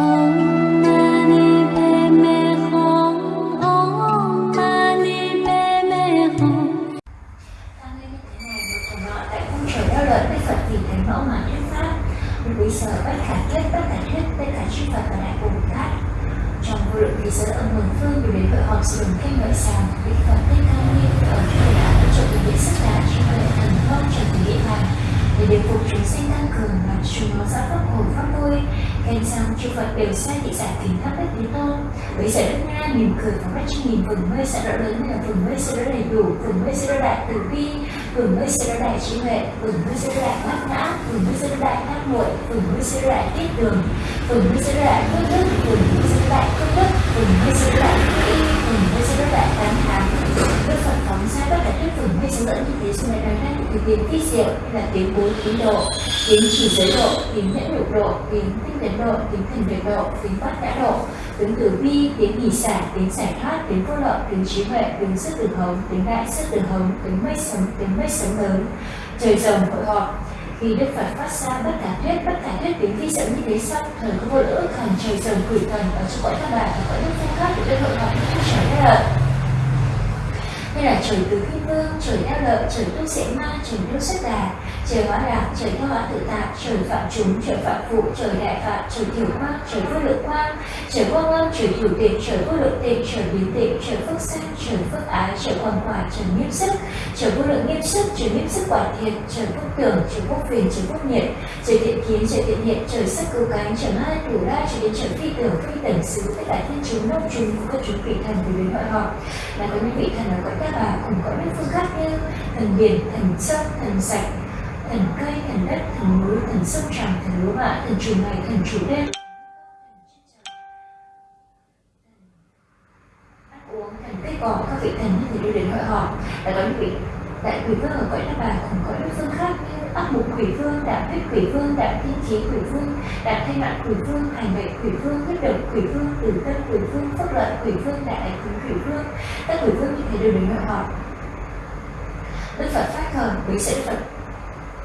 Om Mani Padme thế này một phần trời Phật thánh mẫu mà thuyết pháp quý sở thuyết thuyết và đại trong vô lượng mừng phương đều đến hội họp ngợi sàng Đức Phật Thích Ca Ni ở trời đã hỗ trợ sức đà trí huệ thần thông trở thành địa bàn để điều phục chúng sinh tăng cường làm chúng nó rõ pháp hồn pháp vui khen xong chư Phật đều sai thị giải kính thắp đất thế tôn với giải đất nga mỉm cười phóng ra trên nghìn vườn mây sẽ đỡ lớn là vườn mây sẽ đỡ đầy đủ vườn mây sẽ đỡ đại từ bi vườn mây sẽ đỡ đại trí huệ vườn mây sẽ đỡ đại bát nhã vườn mây sẽ đỡ đại nam muội vườn mây sẽ đỡ đại tiết đường vườn mây sẽ đỡ đại phước đức vườn mây sẽ đỡ đại công đức vườn mây sẽ đỡ đại phước y vườn mây sẽ đỡ đại tán thán đức phật phóng ra bất cả các vườn mây sẽ dẫn như thế xung này nói thực hiện tiết phi diệu là tiếng bốn tín độ. Tiếng chỉ giới độ tiếng nhẫn nhục độ tiếng tinh tấn độ tiếng thần tuyệt độ tiếng bát nhã độ. Tiếng tử vi tiếng nghỉ xả tiếng giải thoát tiếng vô lợi tiếng trí huệ tiếng sức từ hồng tiếng đại sức từ hồng tiếng mây sống tiếng mây sống lớn. Trời rồng hội họp. Khi Đức Phật phát ra bất khả thuyết, bất khả thuyết tiếng vi diệu như thế xong, thời có vô lỡ thần trời rồng quỷ thần ở trong cõi các bạn và cõi nước khác của Đức Hội họp trở ra như là trời từ khi vương, trời đeo lợi, trời tu sẽ ma, trời tu xuất đà, trời hóa lạc, trời theo hóa tự tại, trời phạm chúng, trời phạm phụ, trời đại phạm, trời thiểu quang, trời vô lượng quang, trời quang âm, trời thiểu tịnh, trời vô lượng tịnh, trời biến tịnh, trời phước sanh, trời phước ái, trời quang quả, trời nghiêm sức, trời vô lượng nghiêm sức, trời nghiêm sức quả thiện, trời phúc tưởng, trời phúc phiền, trời phúc nhiệt, trời thiện kiến, trời thiện hiện, trời sắc cứu cánh, trời hai thủ đa, trời đến trời phi tưởng, phi tần xứ, tất cả thiên chúng, nông chúng, các chúng vị thần về đến mọi họ, là có những vị thần ở cõi các bà cùng có nước phương khác như thần biển, thần sông, thần sạch, thần cây, thần đất, thần núi, thần sông tràng, thần lúa mạ, thần chủ ngày, thần chủ đêm. Ăn uống, thần cây cỏ, các vị thần như thế đưa đến gọi họ. Đã có những vị đại quỷ vương ở cõi đất bà cùng cõi nước phương khác như ác mục quỷ vương, đạm huyết quỷ vương, đạm thiên chí quỷ vương, đạm thay mạng quỷ vương, hành vệ quỷ vương, huyết động quỷ vương, tử tâm quỷ vương, phúc lợi quỷ vương, đại ảnh quỷ vương, các quỷ vương như thế đều đến hội họ Đức Phật phát khởi với sĩ Phật.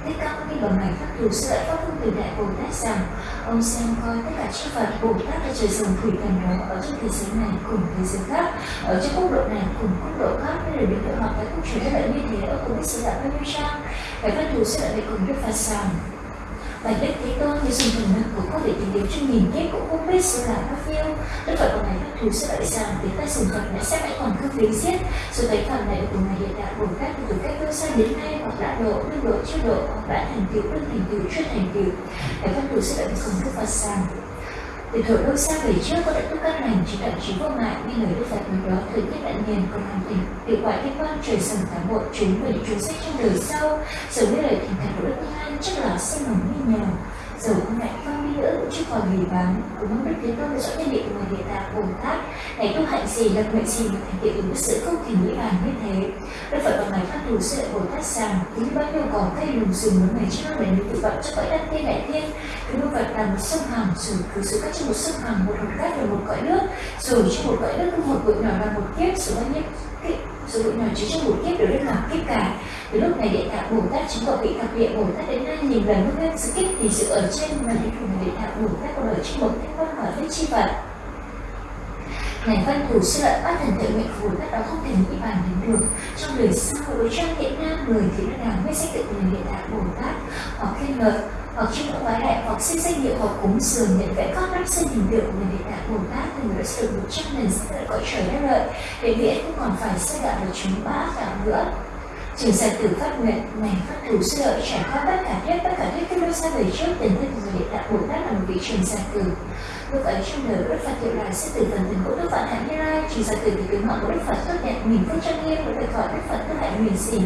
Thích Ca Mâu Ni bằng ngày pháp thù sư pháp phương từ đại Bồ Tát rằng ông xem coi tất cả chư Phật Bồ Tát và trời rồng thủy thần đó ở trong thế giới này cùng thế giới khác ở trong quốc độ này cùng quốc độ khác nên đều được hội họp tại quốc trời đất như thế ở cùng biết sự đạo bao nhiêu trang phải phát thù sư lại về cùng Đức Phật rằng Bạch Đức Thế Tôn như dùng thần năng của có vị tìm kiếm trong nghìn kiếp cũng không biết sự là bao nhiêu. Đức Phật của Ngài các thứ sẽ đợi rằng tiếng tay sùng Phật đã sẽ lại còn không lý giết. Sự thấy phần này của Ngài hiện đại bổn các từ cách cơ xa đến nay hoặc đã độ, đương độ, chưa độ, hoặc đã thành tựu, đương thành tựu, chưa thành tựu. Ngài các Thù sẽ đợi cùng Đức Phật rằng từ thời đôi xa về trước có tận túc các lành chỉ tận trí vô ngại như lời đức phật nói đó, thời tiết đại niên còn hoàn thành hiệu quả thiên quan trời sầm tám bộ chúng về những chúng sách trong đời sau. Giờ như lời thành thật của đức thế chắc là sinh hồng như nhờ dầu không lại phong nữa cũng chưa còn người bán cũng mong đức thế tôn rõ nhân định của người địa tạng bồn tát ngày tu hạnh gì, lập nguyện gì mà thành tựu được sự không thể nghĩ bàn như thế? Đức phật vào ngày phát thù sự bồ tát rằng tính bao nhiêu cỏ cây lùm rừng mới ngày trước để tự vận cho cõi đất thiên đại thiên cứ đô vật là một sông hằng rồi cứ sự cách trong một sông hằng, một hòn cát rồi một cõi nước. Rồi trong một cõi nước một bụi nhỏ là một kiếp, rồi bao nhiêu số lượng nào chứa trong một kiếp đều được làm kiếp cả. Từ lúc này địa tạng bồ tát chứng quả vị thập địa bồ tát đến nay nhìn lần mức lên sự kiếp thì sự ở trên mà đến cùng địa tạng bồ tát có ở trong một cách văn hỏi với chi vật Ngài văn thủ sư lợi bát thần tự nguyện phù tất đó không thể nghĩ bàn đến được. Trong đời sau, đối trang hiện nam người thì nó đào mới sách tự người địa tạng Bồ Tát? Hoặc khen ngợi, hoặc chúc ngưỡng quái đại, hoặc xin danh hiệu, hoặc cúng dường nhận vẽ các đắp sinh hình tượng của người địa tạng Bồ Tát từng người xử sử một trăm lần sẽ lại cõi trời đất lợi. Để nghĩa không còn phải xây đạo được chúng bã đạo nữa. Trường giải tử phát nguyện, này phát thủ sư lợi trải qua tất cả thiết, tất cả thiết các đôi xa về trước tình thân của người địa tạng Bồ Tát là một vị trường giải tử. Lúc ấy trong đời Đức Phật hiệu đại sẽ từ thần thần của Đức Phật Hạnh Như Lai, chỉ giải từ từ tiếng gọi của Đức Phật tốt đẹp, nghìn phương trang nghiêm với lời gọi Đức Phật tốt hạnh huyền xỉ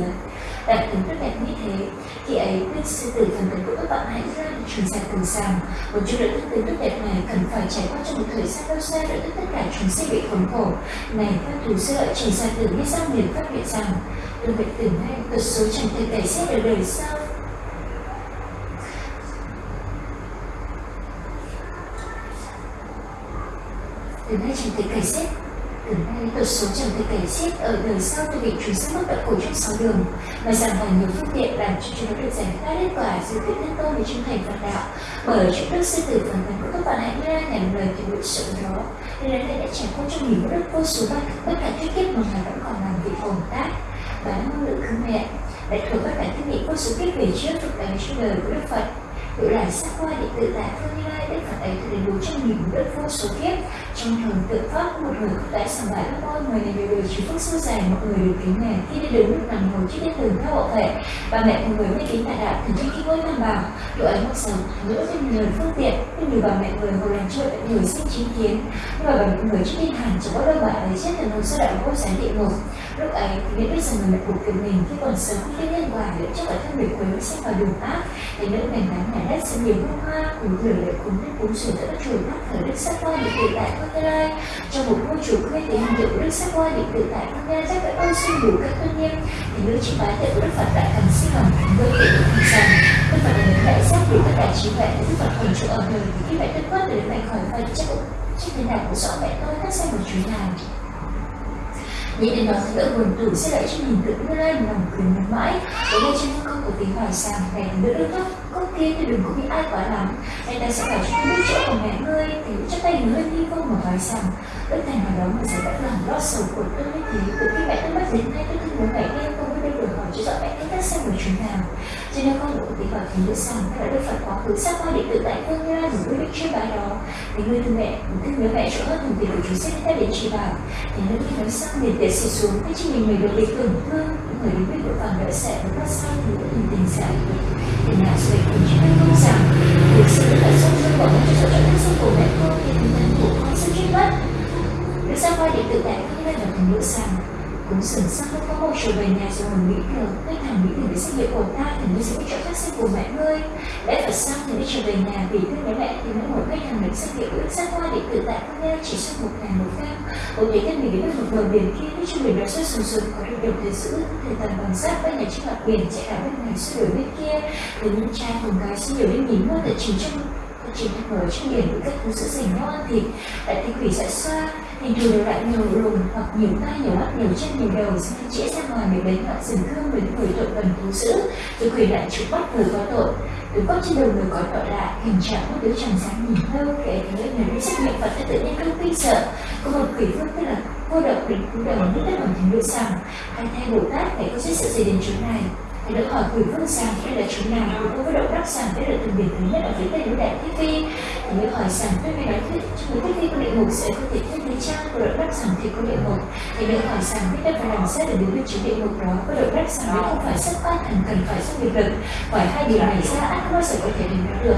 Đạt tướng tốt đẹp như thế, Khi ấy Đức sư tử thần thần của Đức Phật Hạnh Như Lai được trường từ tử rằng Một chút đợi đức tính tốt đẹp này cần phải trải qua trong một thời gian lâu xa đợi tất cả chúng sinh bị khốn khổ. Này, các thủ sư lợi trường giải từ nghe sao liền phát hiện rằng, tôi bị tưởng nay tật số chẳng thể tẩy xét được đời sau từ nay chẳng thể cải xét từ nay tật số chẳng thể cày xếp ở đời sau tôi bị chúng sẽ mất tận cổ trong sáu đường, mà rằng là nhiều phương tiện làm cho chúng nó được giải thoát kết quả giữa tự nhân tôi về trung thành phật đạo. Bởi chúng đức sư tử phần tấn của các bạn hãy ra nhằm lời từ nguyện sự đó. Nên là đã trải qua trong nhiều đất vô số bất bất cả thuyết kiếp mà ngài vẫn còn làm vị phồn tác bán năng lượng khứ mẹ đại thừa các cả thiết bị vô số kiếp về trước thực tế trong đời của đức phật tự là sắc qua điện tự tại phương như lai, đức phật ấy từ đến đủ trong nghìn đất vô số kiếp. Trong thường tự pháp, một người đã sẵn bãi các con người này đều được chịu phước suốt dài một người được kính nè khi đi đứng nằm ngồi trước đất đường theo hộ thể bà mẹ của người mới kính đại đạo thường trên khi ngôi tam bảo độ ấy một sầu nữa thêm lời phương tiện, nhưng nhiều bà mẹ người hồi làm chơi đã người sinh chứng kiến. Nhưng mà bà mẹ người trước đi hẳn chẳng có đôi bạn ấy chết từ nông sơ đạo vô sáng địa ngục lúc ấy thì biết biết rằng người mẹ cuộc của mình khi còn sớm, khi nhân quả để cho ở thân người quấy xem vào đường ác. Thì nữ ngày nắng nhà đất sẽ nhiều hương hoa cùng lửa lệ cúng nên cúng sửa tất chùa thác thờ đức sắc qua điện tự tại con tê lai. Trong một ngôi chùa quê thì hình hiệu đức sắc qua điện tự tại con nha chắc phải ơn xin đủ các tôn nghiêm. Thì nữ chỉ bái tượng đức phật đại thần sinh lòng với tệ của thần rằng đức phật là những đại giác đủ tất cả trí huệ đức phật còn chỗ ở đời. Thì khi mẹ tất quất để mẹ khỏi phật chắc chắc thế nào cũng rõ mẹ tôi các xem một chú nào Nghĩ đến đó thì đỡ buồn tủ sẽ lại cho mình tự đưa lên lòng cười nhớ mãi. Tối nay trên con của tiếng hỏi rằng Này đứa đứa thấp, Con kia thì đừng có bị ai quá lắm Nên ta sẽ phải cho biết chỗ của mẹ ngươi. Thì chắc tay người đi vô mà nói rằng Đức thành nào đó mà sẽ đỡ lòng lo sầu của tôi như thế Từ khi mẹ tôi mất đến nay tôi thương bố mẹ em được hỏi cho rõ mẹ tôi tác xem của chúng nào Cho nên con cũng bị hỏi thì được rằng Đã được Phật quá khứ sắc qua điện tự tại phương như là quyết định chưa bài đó Thì người thương mẹ cũng Thương nhớ mẹ chỗ hết hơn tiền của chúng sẽ ta đến chỉ bảo Thì nếu khi nói xong liền để xì xuống cái chính mình người được bị tổn thương những người đứng biết độ vàng đỡ sẽ và phát sai thì đã hình tình giải thì nào sự cùng chúng ta không rằng việc sự là sông sông của nó cho cho các sông của mẹ con thì tinh thần của con sẽ chết mất được sao quay điện tự tại không lên là thành nữ rằng cũng sừng sắc lúc có một chiều về nhà rồi mình nghĩ được cái thằng nghĩ được cái xét nghiệm của ta thì nó sẽ có chỗ khác sinh của mẹ ngươi. Lẽ phải sao thì đi trở về nhà vì thương bố mẹ thì nó một cái thằng được xét nghiệm ước sắc qua điện tự tại con nghe chỉ sau một ngày một phép. Một ngày thân mình đến một bờ biển kia, đi trên biển đó xuất sùng sục, có được đồng thời giữ thời tầm bằng sát với nhà trên mặt biển chạy cả bên này suy đổi bên kia. Từ những trai cùng gái suy nhiều đến nhìn mua tại chính trong chỉ đang ở trên biển với các thứ sữa dành ngon thịt đại thị quỷ dại xoa thì thù lại nhiều lùn hoặc nhiều tay nhiều mắt nhiều chân, nhiều đầu sẽ chĩa ra ngoài để đánh ngọn rừng cương với người tội cần thú dữ rồi quỷ lại chụp bắt người có tội, từ góc trên đầu người có tội lại hình trạng một đứa chàng sáng nhìn lâu kể thế người đi xét nghiệm phật tự nhiên không kinh sợ. Có một quỷ vương tức là cô độc định cúi đầu nước đất bằng thành đôi rằng hay thay bồ tát, phải có sự gì đến chỗ này? Thì được hỏi quỷ vương rằng đây là chỗ nào thì tôi có động đắc rằng đây là từng biển thứ nhất ở phía tây núi đại thiết phi. Thì mới hỏi rằng tôi mới nói thuyết trong núi thiết phi có địa ngục sẽ có thể thiết lý trang, có động đắc rằng thì có địa ngục thì mới hỏi rằng biết đất và làm sao để đến được chỗ địa ngục đó, có động đắc rằng đấy không phải xuất phát thành cần phải xuất nghiệp lực. Ngoài hai điều này ra ắt nó sẽ có thể đến được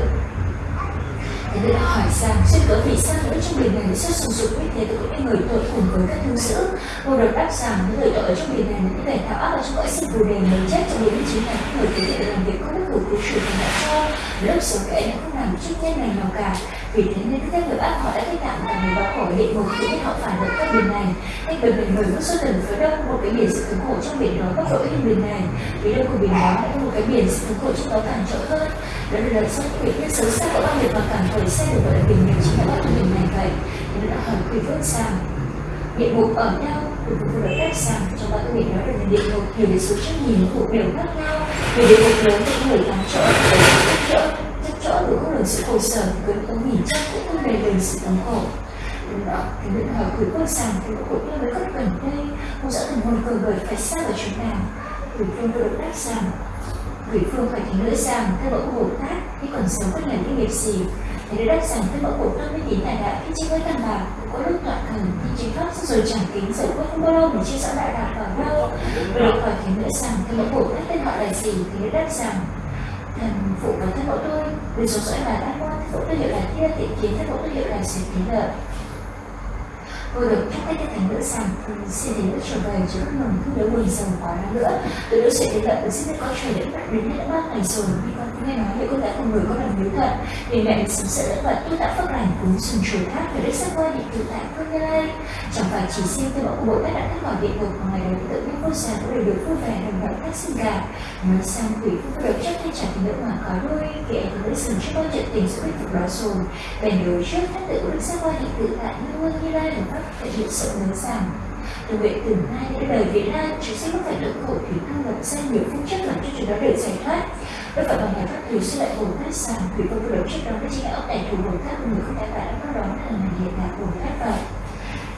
thế nên hỏi rằng trên cớ vì sao nữ trong biển này xuất sùng sục như thế tôi cũng người tội cùng với các thương dữ cô được đáp rằng, những người tội ở trong biển này những kẻ tạo ác ở trong cõi sinh phù đề mới chết trong biển chính là những người tế hiện làm việc có đức hữu cứu chủ và đã cho. Lớp sống kẻ đã không làm chút nhân này nào cả. Vì thế nên các người ác họ đã kết tạm cả người báo khổ địa ngục khi biết họ phản được các biển này. Hay gần vì người có xuất tần phía đông, một cái biển sự thống khổ trong biển đó có tội trong biển này. Vì đông của biển đó là có một cái biển sự thống khổ trong đó càng trội hơn đấy là đời sống quỷ thiên xấu xa của bao nhiêu và cảm thấy xe được gọi là tình mình chính là bao nhiêu biển này vậy nên đã hỏi quỷ vương rằng địa ngục ở đâu? Thì cũng được cách rằng trong các người nói được là địa ngục nhiều đến số trăm nghìn thuộc đều khác nhau vì địa ngục lớn thì người tám chỗ chỗ chắc chỗ đủ không được sự khổ sở thì cứ có nghìn chắc cũng không đầy đường sự thống khổ. Đó, thì những hỏi quỷ vương rằng thì có cũng như rất gần đây không rõ thần hồn cờ bởi phải xa ở chúng nào. Quỷ vương được đáp rằng quỷ phương phải thánh lưỡi rằng theo mẫu bồ tát khi còn sống có là cái nghiệp gì? Thì đã đáp rằng theo mẫu của tát mới tín đại đạo, khi trên với tam bảo có lúc tọa thần khi chính pháp rồi chẳng kính dẫu quên không bao lâu mình chưa rõ đại đạo vào đâu. Rồi khỏi hỏi thánh lưỡi rằng theo mẫu của tát tên họ là gì? Thì đã đáp rằng, thần phụ và thân mẫu tôi vì số dõi là đã qua thân mẫu tôi hiệu là kia thiện kiến thân mẫu tôi hiệu là sẽ kính lợi tôi được thắp cái thành nữ rằng ừ, xin thành nữ trở về chứ không mừng cứ nếu buồn sầu quá nữa. tôi nữ sẽ đến lợi xin có chuyện đến bạn đến hết đã ba ngày rồi đi con nghe nói về cô gái cùng người có lòng hiếu thuận vì mẹ được sống sợ lẫn vật tu tạo phước lành cúng sừng chùa tháp về đức sắc qua điện tự tại con như lai. Chẳng phải chỉ riêng tư bảo bộ tất đã thoát khỏi địa ngục mà ngày đầu tự nhiên vô sản cũng đều được vui vẻ đồng đạo các sinh gà. nói xong quỷ cũng được chấp thay trả tình nữ mà có đôi kệ thì nữ sừng trước bao trận tình sự biết phục đó rồi. Bèn đối trước, thất tự của đức sắc qua điện tự tại như vương như lai được pháp thể hiện sự lớn rằng từ vậy từng nay đến đời việt nam, chúng sẽ không phải lượng khổ thủy thương lập ra nhiều phương chất làm cho chúng nó được giải thoát. Đức Phật bằng nhà pháp thủy sẽ lại Bồ Tát rằng thủy vô vô trước đó đó chính là ông đại thủ Bồ Tát người không đã phải có đó là hiện đại Bồ Tát vậy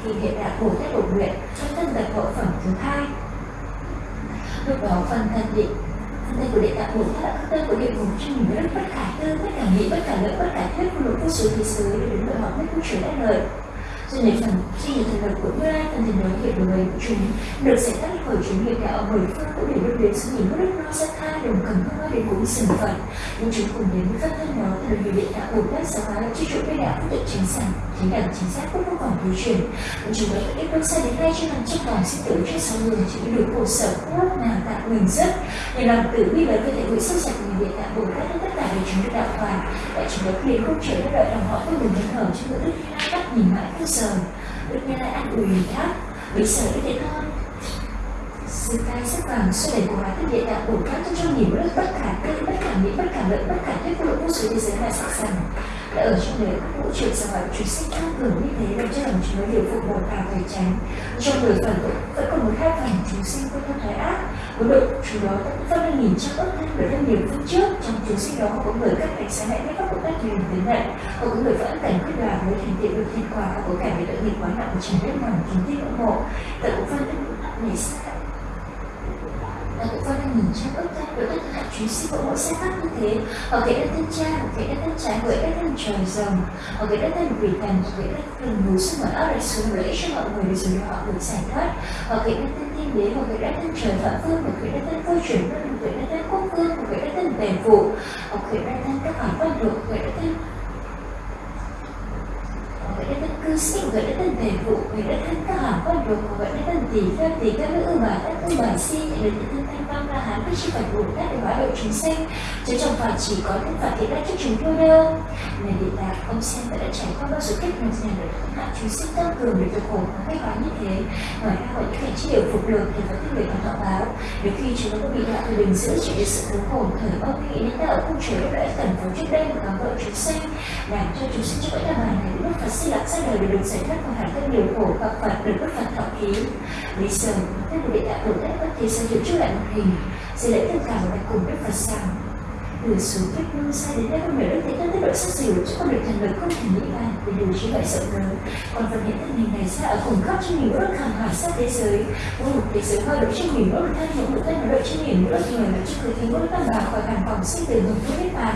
thì hiện đại Bồ Tát Bồ nguyện trong thân tập hậu phẩm thứ hai. Lúc đó phần thân định thân thân của địa tạng Bồ Tát là tên của địa ngục cho mình rất bất khả tư, bất khả nghĩ, bất khả lợi bất khả thuyết của lục vô số thế giới, để đến đợi họ mới không trở lại lời cho nên phần khi những thần lực của Như Lai phần thần nói về đối với chúng. Được giải tác của chúng nghiệp đạo mười phương cũng để đưa đến sự nhìn mất đất Rosetta đồng cầm không đến cũng sừng phật. Nhưng chúng cùng đến với các thân đó từ nhiều điện đã ổn tát giáo hóa chi trụ với đạo tự chính sản chính đẳng, chính xác cũng không còn thiếu truyền. Nhưng chúng đã ít bước xa đến nay cho rằng trong vòng sinh tử trên sau người chỉ được khổ sở quốc nào tạo mình rất. Để lòng tử bi và cơ thể hội sức sạch của người điện đã ổn tát tất cả đều chúng được đạo hoàn đại chúng đã liền không trở đợi lòng họ tôi đừng nhân hở cho người đức như bắt nhìn mãi không sờ. Đức như lại an ủi đáp bây giờ như thể thôi sự tay sắc vàng xoay đẩy của hóa thân địa đạo bổ phát cho trong nhìn rất bất khả tư bất khả nghĩ, bất khả lợi, bất khả thuyết của lộ vô số thế giới là sắc rằng đã ở trong đời các vũ trụ sao hội truyền sách tăng cường như thế làm cho lòng chúng nó điều phục một vào phải tránh. Trong đời phần vẫn còn một khác phần chúng sinh có thân thái ác. Với độ chúng đó phân lên nhìn trong ước thân bởi thân nhiều phương trước. Trong chúng sinh đó có người các cảnh sáng lẽ với các bộ tác truyền tiến nhận họ có người vẫn cảnh quyết đoán với thành tiệu được thiên quả và có cảnh về tội nghiệp quá nặng của chính đất lòng chúng thích ủng hộ. Tại cũng phân nảy và là con đang nhìn trong ước ta đối tất cả chúa sinh của mỗi sai khác như thế ở cái đất thân cha ở cái đất thân trái hoặc đất thân trời rồng ở cái đất thân quỷ thần ở cái đất thân núi sông ở áp lại xuống lợi cho mọi người để rồi họ được giải thoát ở cái đất thân thiên đế ở cái đất thân trời phạm phương ở cái đất thân vô chuyển ở cái đất thân quốc vương ở cái đất thân bền phụ ở cái đất thân các hoàn quan được ở cái đất thân gọi đất thân cư sĩ gọi đất thân tề vụ gọi đất thân các hàng quan được gọi đất thân tỷ phép tỷ các nữ bà tất ư bà si gọi đất la hán với chi phải bồ tát để hóa độ chúng sinh. Chứ chẳng phải chỉ có những phạt thiện ác cho chúng thôi đâu. Này địa tạng ông xem đã, đã trải qua bao sự kết nối rèn được thắng hạ chúng sinh tăng cường để được khổ và gây hóa như thế. Ngoài ra gọi những cảnh chi đều phục được thì có tích người còn thọ báo. Nếu khi chúng nó có bị đạo từ bình giữ chỉ để sự thống khổ thời ông nghĩ đến đạo không trời đã cần vốn trước đây một kháng vợ chúng sinh. Làm cho chúng sinh cho cõi đàm bàn này lúc Phật sinh lạc ra đời để được giải thoát khỏi hẳn các nhiều khổ gặp Phật được các Phật thọ ký lý sơn tức là địa tạng bồ tát bất thế sao chịu trước lại một mình sẽ lễ tất cả và cùng Đức Phật rằng từ xuống cách lưu xa đến đây không hiểu đức thế thân tiết độ sắc dịu chứ con được thành lực không thể nghĩ bàn để điều trí loại rộng lớn. Còn phần hiện thân hình này xa ở cùng khắp trong nhiều ước hàng hóa sát thế giới. Mỗi một thế giới hoa độ trên nghìn ước thân mỗi một thân độ trên nghìn ước người là cho người thì mỗi tâm bà khỏi hàn phòng sinh từ hồng không biết bàn.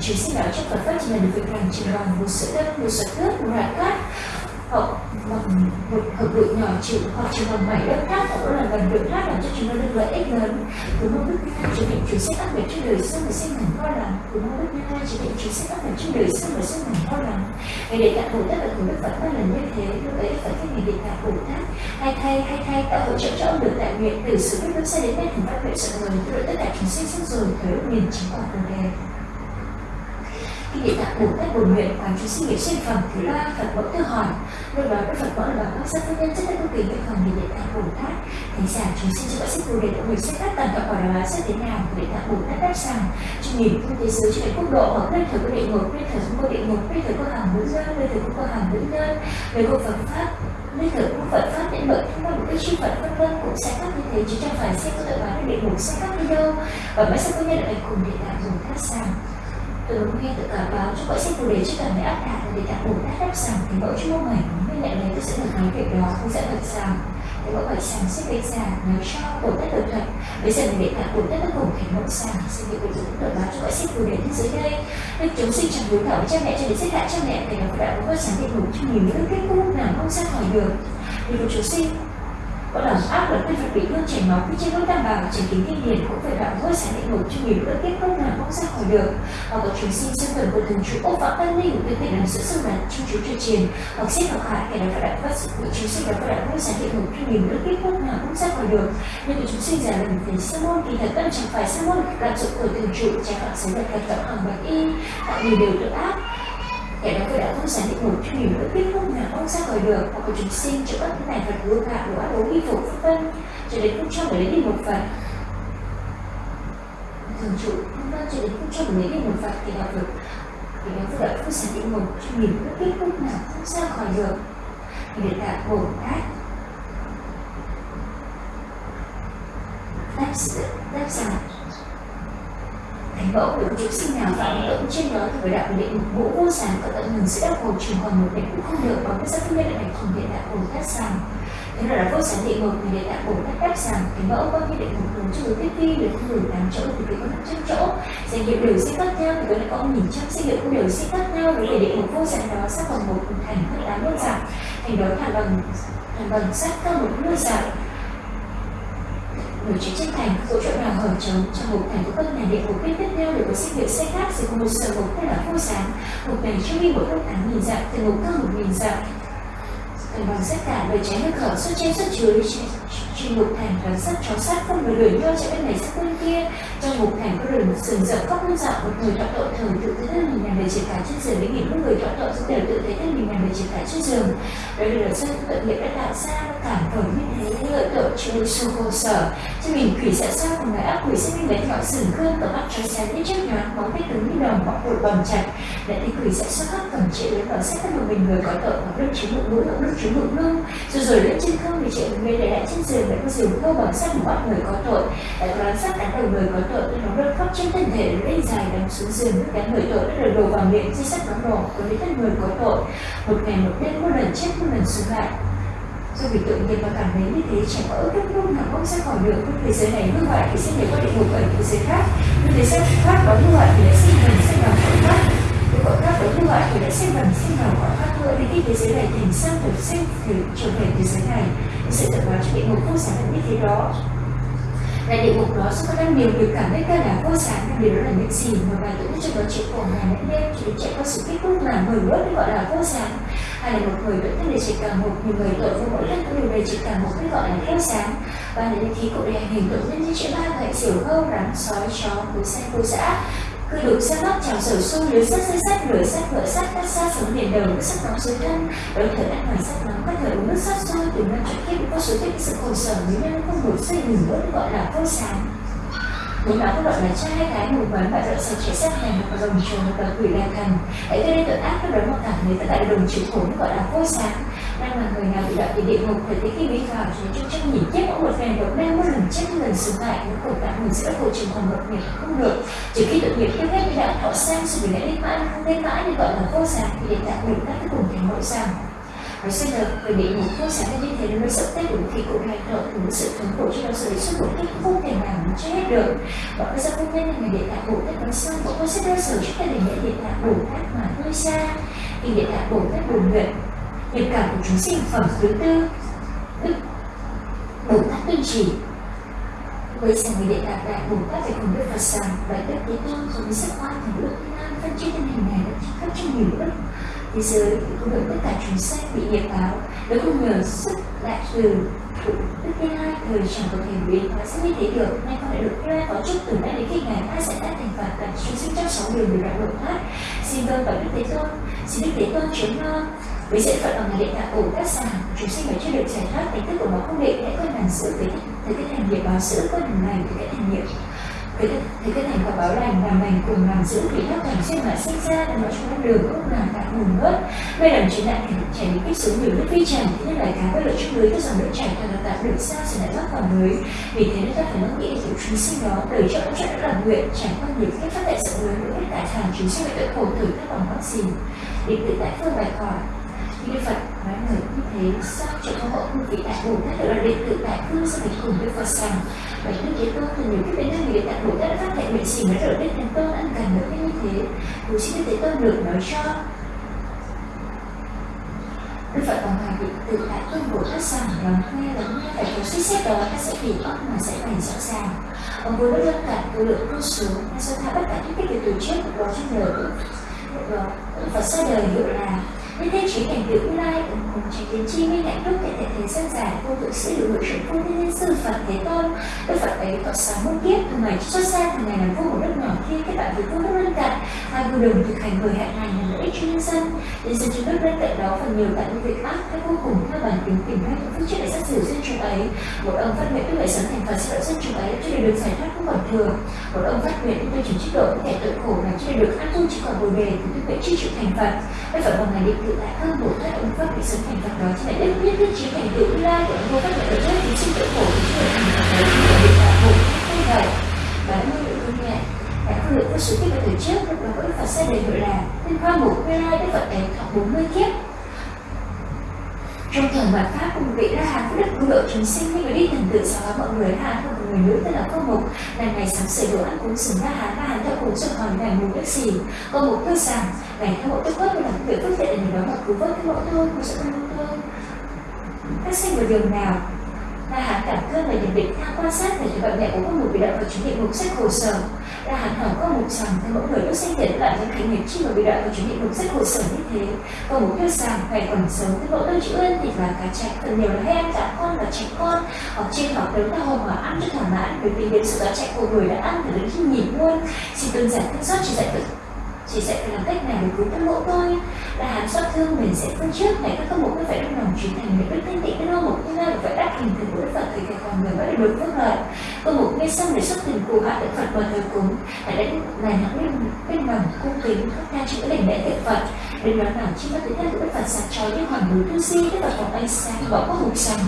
Chúng sinh đạo trong Phật pháp chỉ là được việc làm trình bằng một sự đất, một sự cướp một rạn cát hậu Vâng, một, một hợp bụi nhỏ chịu hoặc chỉ bằng bảy đất khác hoặc là gần được khác làm cho chúng nó được lợi ích lớn. Từ mong đức nha hai chỉ định chính sách áp lực trên đời sống và sinh thành lo lắng từ mong đức nha hai chỉ định chính sách áp lực trên đời sống và sinh thành lo lắng ngày để tạng bồ tát và của đức phật ba lần như thế lúc ấy phải thích ngày để tạng bồ tát hay thay hay thay tạo hỗ trợ cho ông được đại nguyện từ sự biết bước xa đến nay thành phát nguyện sợ người tự tất cả chúng sinh xong rồi thời lúc miền chính quả của đề khi địa tạng bồ tát bổn nguyện quán chúng sinh nghiệp sinh phẩm thứ ba, phật mẫu tự hỏi. Lúc đó đức phật mẫu là bảo các sắc nhân chất là cực kỳ nguyện phẩm về địa tạng bồ tát thánh giả chúng sinh cho các sinh bồ đề đã người sẽ phát tầng các quả đó sẽ thế nào địa tạng bồ tát đáp rằng chúng nhìn thế giới trên quốc độ, hoặc nơi thờ có địa ngục, nơi thời có địa ngục, nơi thờ có hàng nữ nhân, nơi thờ có hàng nữ nhân. Về cuộc phật pháp nên thử cũng Phật pháp đến bởi thông qua một cái chư Phật vân vân cũng sẽ khác như thế, chứ chẳng phải sẽ có tự bán địa ngục, sẽ khác đi đâu. Và mới sẽ có nhân lại cùng địa tạng dùng khác sang Tướng nghe tự cảm báo cho gọi sách bồ đề trước cả mẹ áp đạt và để tạng bồ tát đáp rằng thì mẫu chung mày mới lại lấy tôi sẽ được nói việc đó, không sẽ thật rằng thì mẫu hỏi rằng sẽ gây ra nói cho bổ tát được thật. Bây giờ mình để tạng bổ tát nó cùng thành mẫu rằng xin việc bồ tướng tự báo cho gọi sách bồ đề thế giới đây. Đức chúng sinh chẳng đúng thảo với cha mẹ cho đến xét lại cha mẹ thì nó đã có sáng định ngủ cho nhiều những kết cục nào không ra khỏi được. Vì một chúng sinh có đòn áp luật quy phải bị thương chảy máu. Khi trên nỗi đảm bảo chảy kính kinh điển cũng phải đạo vô sáng định ngục cho nhiều đất kết không nào không ra khỏi được. Hoặc có chúng sinh sinh tuần của thần chủ ốc vọng tăng linh tuyệt tình làm sự sâu đắn trong chú truyền truyền hoặc xếp học hại kẻ đó phải đạo phát sự của chúng sinh đó phải đạo vô sáng định ngục cho nhiều đất kết không nào không ra khỏi được. Nhưng của chúng sinh giả lần phải sa môn, thì thật tâm chẳng phải sa môn lạm dụng của thần chủ trái phạm xảy ra thật tập hàng bạch y. Tạo nhiều điều tự ác. Vậy đó tôi đã không sản định một cho nhiều nữa biết lúc nào ông ra khỏi được hoặc là chúng sinh cho các cái này vật vừa gạo đồ ăn uống y phục, vân vân. Cho đến không cho người lấy đi một phần. Thường trụ, vân vân, cho đến không cho người lấy đi một phần thì họ được. Thì nó tôi đã không sản định một cho nhiều nữa biết lúc nào không ra khỏi được thì để tạo bồ tát. Đáp sự đáp rằng Thành mẫu của chúng sinh nào phạm tội trên đó thì phải đạo định ngũ vô sản có tận ngừng sẽ đắc khổ trường còn một định cũng không được, bằng cái sắc nhân đại thành hiện đại bồ tát rằng thế là vô sản địa ngục thì hiện đại bồ tát đáp rằng thánh mẫu có như định một hướng cho người tiếp vi được không đủ tám chỗ thì có năm trăm chỗ. Danh hiệu đều sẽ khác nhau thì có lại có nhìn trăm danh hiệu cũng đều sẽ khác nhau. Với để định một vô sản đó sẽ còn một thành hơn tám mươi giảm thành đó thẳng bằng thẳng bằng sắc cơ một mươi giảm người chiến tranh thành có chỗ nào hở trống trong một thành của các nhà địa ngục biết tiếp theo được có sinh nghiệm xe khác sẽ có một sở một tên là vô sáng. Một ngày trong đi một hơn nghìn dặm từ một cơ một nghìn dặm cần bằng tất cả lời trái nước khẩu xuất trên xuất dưới trên một thành và sắc chó sát không người đuổi nhau chạy bên này sang bên kia. Trong một thành có rừng sừng rậm khóc muôn dạo một người tọa tội thường tự thấy thân mình nằm để triển cả trên giường đến nghìn lúc người tọa tội cũng đều tự thấy thân mình nằm để triển cả trên giường. Đây là sân tự nghiệp đã tạo ra cảm vở như thế, lợi tội chịu sâu khổ sở. Cho mình quỷ sẽ sao cùng người ác quỷ sẽ minh lấy ngọn sừng cơn Tổ mắt trói sáng như trước nhoáng bóng tết cứng như đồng bọc bụi bầm chặt để thi quỷ sẽ xuất phát tổng chị đến vào sách các một mình người có tội, hoặc đức chứng bụng mũi, hoặc đức chứng bụng lưng rồi rồi lên trên không thì chị người, để lại trên giường, để có giường câu bằng sách của bắt người có tội. Lại có đánh sách đánh đầu người có tội nên nó rơi khóc trên thân thể lên dài đóng xuống giường nước đánh người tội đã được đổ vào miệng dây sách nóng đỏ của lấy thân người có tội. Một ngày một đêm, một lần chết, một lần sống lại. Do vì tự nhiên và cảm thấy như thế, chẳng có ước lúc nào không ra khỏi được. Với thế giới này như hoại thì sẽ nhảy qua địa ngục ở thế giới khác. Như thế giới khác có như hoại thì lại sinh mình sẽ làm cõi khác với các đối có hư thì đã sinh thần sinh vào cõi các nữa thì khi thế giới này thành sang được sinh thì trở về thế giới này. Sự thật hóa cho địa ngục không sáng như thế đó. Là địa ngục đó sẽ có đang nhiều người cảm thấy ta là vô sáng nhưng điều đó là những gì mà bài tự cho nó chịu khổ ngày lẫn đêm chỉ để chạy qua sự kết thúc là người bước gọi là vô sáng hay là một người vẫn thân để chỉ cả một, nhiều người tội vô mỗi lần có điều này chỉ cả một cái gọi là vô sáng và là những khí cụ đề hành hình tội nhân như chuyện ba gậy diều hâu rắn, sói, chó, cú xe cú dã cứ đủ xe mắt chào sở xu lưới sắt dây sắt lưới sắt vỡ sắt cắt xa xuống biển đầu, nước sắt nóng dưới thân. Đôi thở ăn ngoài sắt nóng các thời uống nước sắt sôi từ năm chọn kiếp có số tiết sự khổ sở nếu nhân không đủ xây ngừng vẫn gọi là vô sáng. Bốn nói các loại là trai gái mù quán và đợi sạch trẻ sát này một đồng trùng một quỷ là cần Hãy gây nên tội ác các đó mà cảm thấy tất cả đồng chịu khổ gọi là vô sáng đang là người nào bị đạo thì địa ngục, phải thấy khi vi vào chúng trong trong nhìn chết mỗi một ngày độc. Đang một lần chết lần sống lại. Những khổ tạng mình sẽ có khổ trường còn một nghiệp không được. Chỉ khi tội nghiệp tiêu hết với đạo họ sang, sự vì lẽ lên mãi, không lên mãi thì gọi là vô sản. thì để tạo được các cái cùng thành nội rằng nói xin được về địa ngục vô sản như thế nó mới sắp tết đủ thì cũng hành động đủ sự thống khổ cho nó sự xuất một cách không thể nào mà chết hết được. Và cái gia công nhân là người địa tạng bổ tất nói xong cũng có sẽ đau sở cho cái để nhận địa tạng bổ tát mà nuôi xa. Thì địa tạng bổ tát buồn nguyện tình cảm của chúng sinh phẩm thứ tư, đức bồ tát tuyên chỉ với sự người đệ đạt đại bồ tát phải cùng đức phật rằng đại đức thế tôn dùng mới sắc hoa thành đức thiên an phân chia thân hình này đã khắp trong nhiều đức thế giới cũng được tất cả chúng sanh bị nghiệp báo. Nếu không nhờ sức đại từ đức thiên hai thời chẳng có thể biến hóa sẽ như thế được. Nay con đã được nghe có chúc từ nay đến khi ngày hai sẽ đã thành phạt cả chúng sinh trong sáu đường được đạo độ thoát xin vâng vào đức thế tôn. Xin đức thế tôn chứng lo với sẽ phận bằng điện tạng bồ tát sản chúng sinh phải chưa được giải thoát tính thức của nó không định hãy coi hành sự với thế cái thành nghiệp báo giữ coi hành lành thì cái thành nghiệp. Với cái, cái thành quả báo lành làm lành cùng làm giữ thì thoát thành sinh mà sinh ra là nó chúng đường không làm tạo nguồn bớt. Đây là chuyện đại cảnh chảy những kích xuống nhiều nước vi trần thế nên là cá với lợi trong lưới các dòng nước chảy thật là tạo được sao sẽ lại thoát vào lưới vì thế nên ta phải nghĩ đến những chúng sinh đó đời cho cũng rất là nguyện trải qua nhiều cách phát đại sự lưới nữa tại hàng chúng sinh bị tội khổ thử các bằng vaccine. Để tự tại phương bài khỏi Đức Phật nói lời như thế sao cho có hộ hương vị đại Bồ Tát được là đệ tử đại cư sẽ phải cùng Đức Phật rằng và Đức Thế Tôn từ nhiều kiếp đến nay vị đại Bồ Tát đã phát hiện nguyện gì mới rồi nên thành Tôn ăn cần được như thế. Dù xin Đức Thế Tôn được nói cho Đức Phật còn hoài vị tự tại phương bồ tát rằng lắng nghe lắng nghe phải có suy xét đó ta sẽ bị óc mà sẽ bày rõ ràng. Ông vua đất lâm cả tôi lượng vô số ta sơ tha tất cả những cái việc từ trước, đó trong đời Đức Phật ra đời hiệu là như thế trí cảnh tượng lai ủng cùng tránh kiến chi minh hạnh phúc tại thể thế gian giải vô tự sĩ hữu hữu trưởng phu thiên sư Phật Thế Tôn. Đức Phật ấy tọa sáng muôn kiếp từ ngày xuất xa từ ngày làm vua một nước nhỏ kia các bạn với vua nước lân cận hai vua đồng thực hành người hạnh này ích cho nhân dân nhân dân chúng nước bên cạnh đó phần nhiều tại những việc ác các vô cùng theo bản tính tìm cách những phước trước để sát xử dân chúng ấy. Một ông phát nguyện tức lợi sống thành Phật sẽ đợi dân chúng ấy cho để được giải thoát không còn thừa, một ông phát nguyện tôi chỉ chế độ những kẻ tội khổ này cho để được an tu chỉ còn bồ đề thì tôi nguyện chi chịu thành Phật. Bây giờ bằng ngày định tự tại hơn bổ tát ông phát bị sống thành Phật đó chỉ lại đức biết thiết trí thành tựu lai của ông vô pháp nhận được chết thì sinh tội khổ thì chưa thành Phật đấy thì là định đạo hộ như vậy và nuôi lượng có lượng vô số kiếp ở thời trước lúc đó Đức Phật sẽ đời gọi là Tinh Khoa mục quê lai Đức Phật ấy thọ 40 kiếp. Trong thời mạt pháp của một vị la hán đức cứu độ chúng sinh như người đi thần tự sau hóa mọi người la hán một người nữ tên là cô mục là ngày sáng sửa đồ ăn cúng sừng la hán la hán theo cúng sừng hỏi ngày mùng đức gì cô mục tôi rằng, ngày theo mẫu tức quất là làm việc phước thiện để đó mà cứu vớt cái mẫu thôi cũng sẽ không thôi phát sinh một điều nào đa Hán cảm thương và nhận định theo quan sát về những bệnh mẹ của con người bị động và chứng định mục sách hồ sơ đa Hán hỏi con một rằng thấy mỗi người lúc sinh tiền lại những hành nghiệp chi mà bị động và chứng định mục sách hồ sơ như thế. Con một đưa rằng ngày còn sống theo mẫu tôi chữ ơn thì là cá chạy phần nhiều là hay ăn con và trẻ con ở trên họ lớn ta hôm mà ăn cho thỏa mãn bởi vì đến sự cá chạy của người đã ăn thì đến khi nhìn luôn. Xin đơn giản thương xót chỉ dạy được chỉ dạy phải làm cách này để cứu thân mộ tôi là hàm xót thương mình sẽ phân trước này, các các mục phải trong lòng chuyển thành những đức thanh tịnh cái lo một như phải đắc hình từ của đức phật thì cái con người mới được phước lợi câu mục ngay xong để xuất tình cụ hạ đức phật và thờ cúng. Hãy đến này những lên bên lòng cung kính, các ca chữ đảnh lễ tượng phật. Đến đó nào chi bắt đến thân của đức phật sạc trói như hoàng núi tu di, đức phật phòng ánh sáng bỏ có hụt sòng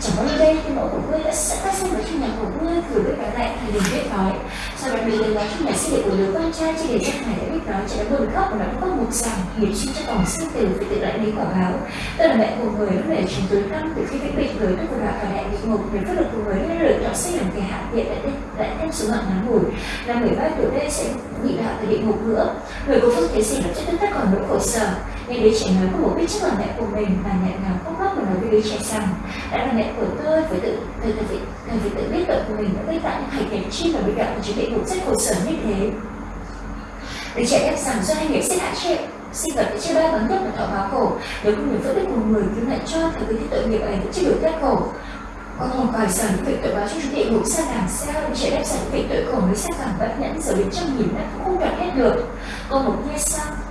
chẳng bao đây, thì mẫu của ngươi đã sẽ các sinh vào trong nhà của ngươi cử với cả lại thì đừng biết nói. Sau đó mình lên nói trong nhà sinh đệ của đứa con trai chỉ để cho ngài đã biết nói, chỉ đã buồn khóc và nó có một rằng nghiệp chi cho phẩm sinh tử phải tự lại lý quả báo tôi là mẹ của người lúc này chúng tôi năm từ khi vĩnh bệnh người tôi của đạo và đại địa ngục để phát lực của người nên được chọn sinh làm kẻ hạ viện lại lại thêm số mạng ngắn ngủi. Là 13 tuổi đây sẽ bị đạo từ địa ngục nữa. Người có phước thế gì là chất tất còn nỗi khổ sở. Nghe đứa trẻ nói có một biết trước là mẹ của mình và mẹ nào khóc lóc và nói với đứa trẻ rằng đã là mẹ của tôi phải tự, tôi phải tự tôi phải tự biết tội của mình đã gây tạo những hành động chi và bị đạo và chứng địa ngục rất khổ sở như thế. Đứa trẻ đáp rằng do hai nghiệp sẽ hại chuyện sinh vật chưa chia ba bắn nhất là thọ báo khổ nếu không được phân tích một người cứu lại cho thì cái tội nghiệp ấy chưa được thoát khổ con hồn còi sở những việc tội báo cho chúng địa ngục xa làm sao để trẻ đáp rằng những việc tội khổ mới xa cảm vẫn nhẫn giờ đến trăm nghìn năm cũng không đoạt hết được. Con một nghe xong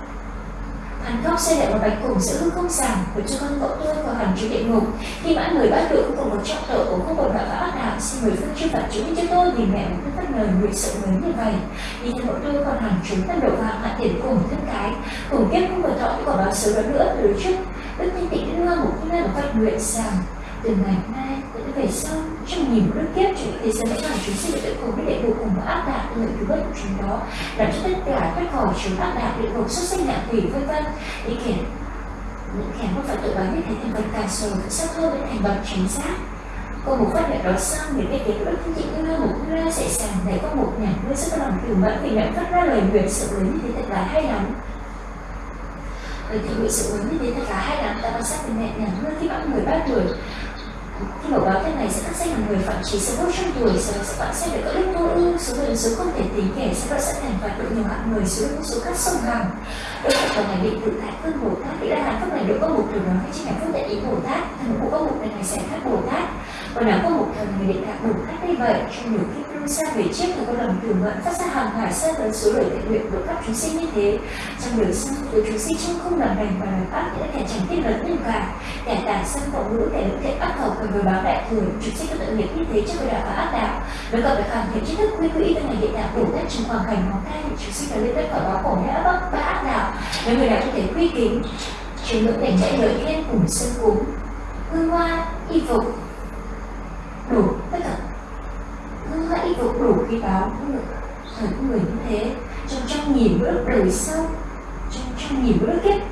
Hắn khóc xây lại một bạch cùng giữa hư không giảm của cho con cậu tôi vào hẳn chú địa ngục. Khi mãn người bắt được cùng một trọng tội của không còn đạo và ác đạo, Xin mời phương chư Phật chú cho tôi Vì mẹ một bất lời nguyện sự lớn như vậy. Vì thân cậu tôi còn hẳn chúng thân độ vàng hạ tiền cùng thân cái, Cùng kiếp không còn thọ của quả báo xấu đó nữa từ trước. Đức thanh tịnh đưa một khi một phát nguyện rằng từ ngày mai đến về sau. Trong nhiều nước kiếp chúng thế giới sẽ làm chúng sinh được tự cùng với địa ngục cùng và ác đạo lời cứu vớt của chúng đó, làm cho tất cả thoát khỏi chúng ác đạo địa ngục xuất sinh ngạ quỷ vân vân. Để kể những kẻ không phải tự báo như thế thành vật càng sầu tự sắc hơn với thành vật chính xác. Có một phát hiện đó xong, những cái tiếng đức thiên tịnh như một ra sẽ sàng để có một nhà ngươi rất lòng từ mẫn vì nhận phát ra lời nguyện sự lớn như thế thật là hay lắm. Lời thì nguyện sự lớn như thế thật là hay lắm, ta quan sát về mẹ nhà ngươi khi bạn 13 tuổi khi mà báo thế này sẽ phát sinh là người phạm chỉ số trong tuổi, sau sẽ bạn sẽ được có đức vô ưu, số người số không thể tính kể sẽ bạn sẽ thành phạt độ nhiều hạng người, số lượng số các sông hằng đối phật còn này định tự tại cơn bồ tát thì đã hàn phước này độ có một từ đó hay chính là phước đại ý bồ tát. Thần cũng có một này sẽ khác bồ tát. Còn nào có một thần người định đạt bồ tát như vậy, trong nhiều khi lưu xa về trước là có lòng từ mẫn phát ra hàng hải xa tới số lời thiện nguyện của các chúng sinh như thế. Trong đời sau, từ chúng sinh trong không làm lành và làm ác những đã kẻ chẳng tin lớn nhân cả kẻ tà sân vọng ngữ kẻ lưỡng thiện ác thầu cần với báo đại thừa. Chúng sinh có tự nghiệp như thế trước người đạo và ác đạo. Nếu cần phải hoàn thiện tri thức quy quỹ trong ngày hiện đạo của các trong hoàn cảnh hóa thai, chúng sinh phải lên đất khỏi báo khổ đã bắc và ác đạo. Nếu người nào có thể quy kính, chúng nữ cảnh chạy lợi lên cùng sân cúng. Hương hoa, y phục, đủ. Tất cả hương đủ khi báo thời của người như thế, trong trong nghìn bước đời sau, trong trong nghìn bước kiếp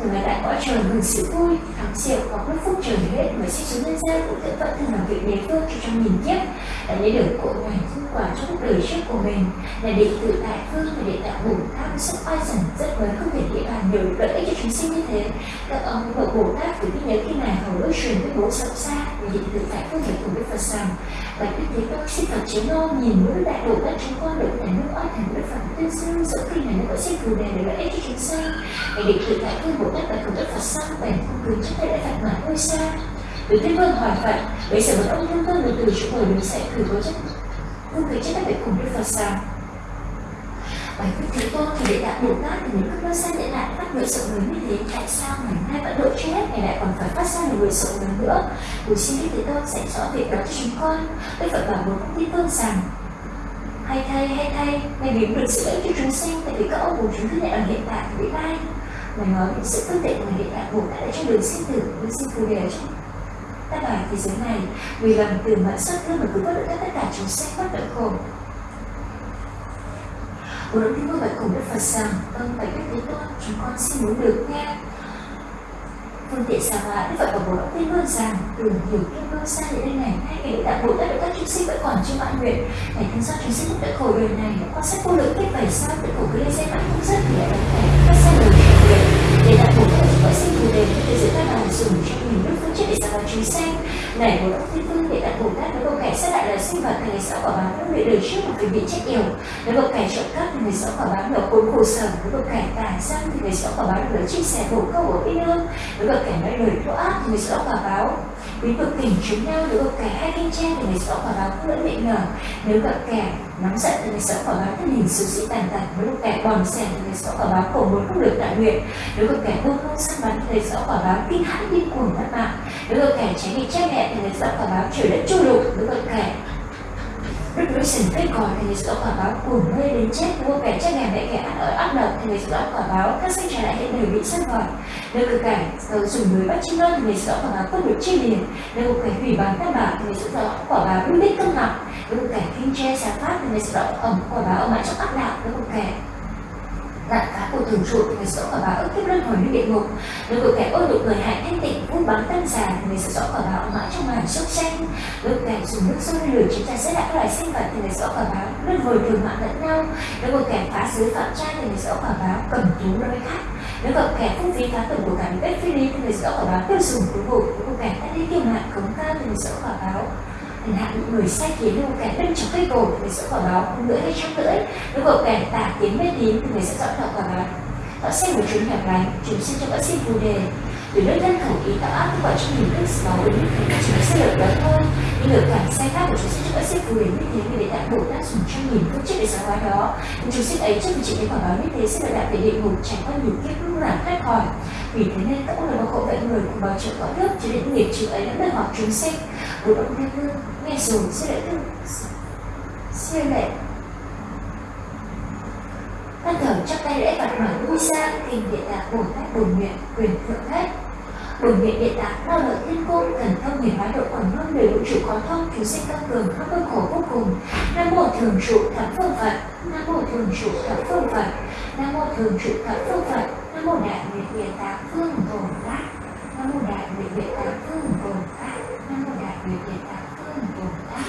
từ ngày đại cõi trời mừng sự vui, thắng diệu hoặc lúc phúc trời hết mới sẽ xuống nhân gian cũng tự vẫn thường làm việc đế phương cho trong nghìn kiếp đã lấy được cội ngày phương quả cho cuộc đời trước của mình, là để tự tại phương và để đạo bổn tham sức oai dần, rất mới không thể địa bàn nhiều lợi ích cho chúng sinh như thế. Các ông bậc bồ tát từ khi nhớ khi nào hầu ước truyền với bố sâu xa vì tự tại phương thể cùng đức phật rằng bạch đức thế tôn xin phật chiến ngô nhìn mũi đại bồ đất chúng con được thành nước oai thành đức phật tuyên dương dẫu khi này nó có xin phù đề để lợi ích cho chúng sanh ngày định tự tại phương bổ đất bạch cùng đức phật sang bèn không cứ chấp tay đã phật mà ngôi xa. Từ tiên vương hỏi phật, bây giờ một ông thương tôn được từ chỗ ngồi đứng dậy cử có chất không cứ chết tay bạch cùng đức phật sao? Bài Đức Thế Tôn thì để đạt Bồ Tát thì những các nó sen để lại phát nguyện rộng lớn như thế. Tại sao ngày nay vẫn độ chưa hết ngày lại còn phải phát ra một nguyện rộng lớn nữa? Buổi xin Đức Thế Tôn dạy rõ việc đó cho chúng con. Đức Phật bảo một công ty tôn rằng, hay thay hay thay ngày biến được sự lợi cho chúng sinh, tại vì các ông bồ chúng thức ở hiện tại vị lai mà nói những sự phương tiện của hiện tại bồ tát đã cho đường sinh tử đường sinh phù đề cho. Ta bài thế giới này, vì lòng từ mẫn xuất thương mà cứu vớt được tất cả chúng sinh bất đỡ khổ. Bồ Đức Thiên Vương bạch cùng Đức Phật rằng Vâng, bạch Đức Thế Tôn, chúng con xin muốn được nghe Phương tiện xà hóa Đức Phật và Bồ Đốc Thiên Vương rằng Đường hiểu kiếp Vương xa đến đây này Hai ngày đã Bồ Tát được các chúng sinh vẫn còn chưa mãn nguyện. Ngày thân do chúng sinh đã khổ đời này Quan sát vô lượng kết vậy sao Tự khổ cứ lên xe mãi không dứt Thì lại đánh phải các xe lời truyền nguyện sinh quả báo nó luyện đời trước mà phải bị chết yểu nếu bậc kẻ trộm cắp thì người sau quả báo được cuốn khổ sở. Nếu bậc kẻ tà sang thì người sau quả báo được chia sẻ bổ câu ở bên lương nếu bậc kẻ nói lời thô ác thì người sau quả báo quý bậc tình chúng nhau. Nếu bậc kẻ hai kinh trang thì người sau quả báo không lẫn miệng ngờ. Nếu bậc kẻ nóng giận thì người sau quả báo thân hình sự sĩ tàn tật. Nếu bậc kẻ bòn sẻ thì người sau quả báo khổ muốn không được đại nguyện. Nếu bậc kẻ buông không săn bắn thì người sau quả báo kinh hãi điên cuồng mất mạng. Nếu bậc kẻ tránh bị cha mẹ thì người sau quả báo trời đất chu lục. Nếu bậc kẻ Đức đối quả còi thì người sẽ quả báo cuồng mê đến chết. Mua kẻ chết ngàn mẹ kẻ ăn ở ác độc thì người sẽ quả báo các sinh trả lại hiện đời bị sát gọi Nếu cực cảnh tàu dùng người bắt chim non thì người sẽ quả báo không được chi liền. Nếu cực cảnh hủy bán các bảo thì người sẽ quả báo lưu đích câm nặng. Nếu cực cảnh kinh tre xá pháp thì người sẽ ẩm quả báo ở mãi trong ác đạo Nếu cực cảnh Đạn cá của thường trụ người sẽ quả báo ức kiếp luân hồi như địa ngục. Nếu một kẻ ôi nhục người hại thanh tịnh vũ bắn tâm già người sẽ rõ quả báo mãi trong màn sốc xanh. Nếu kẻ dùng nước sôi lửa chúng ta sẽ lại các loài sinh vật thì người rõ quả báo luân hồi thường mạng lẫn nhau. Nếu một kẻ phá giới phạm trai thì người rõ quả báo cầm tú với khác. Nếu gặp kẻ phung phí phá tầm của cả bếp phi lý thì người sẽ quả báo tiêu dùng cuối vụ Nếu một kẻ đã đi tiêu mạng cống cao thì người sẽ quả báo Chẳng những người sai khiến như một kẻ bên trong cây cột người sẽ quả báo lưỡi hay trong lưỡi. Nếu một kẻ tả tiến mê tín thì người sẽ rõ đạo quả báo Họ xem một chúng hẻo lánh, chúng xin cho bác sĩ phù đề từ nơi thân khẩu ý tạo áp vào trong hình thức máu đến mức thành chúng sẽ lược đó thôi. Nhưng lược cảnh sai khác của chúng sinh cho bác cười như thế vì để đại bổ tác dùng cho nghìn phương chết để sáng hóa đó. Nhưng chúng sinh ấy trước khi chị đến quả báo như thế, sẽ được đạt về địa ngục trải qua nhiều kiếp lúc làm thoát khỏi vì thế nên các ông là khổ vậy người cùng báo trợ cõi nước, cho đến nghiệp chịu ấy đã đòi hỏi chúng sinh. Bố động thiên vương nghe rồi sẽ lại tương siêu lệ. Thân thờ chắp tay lễ Phật mở vui sang tìm địa tạng Bồ Tát bổn nguyện, quyền thượng hết bổn nguyện địa tạng bao lợi thiên cung thần thông huyền hóa độ quảng hương đầy vũ trụ có thông chúng sinh tăng cường khắp cơ khổ vô cùng. Nam mô thường trụ thập phương phật nam mô thường trụ thập phương phật nam mô thường trụ thập phương phật. Nam mô đại nguyện địa tạng phương tồn tát nam mô đại nguyện địa tạng phương tồn tát nam mô đại nguyện địa tạng phương tồn tát.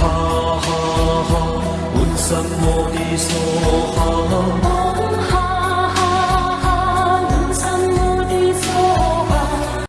Ha ha ha, Buddha Modi Soha.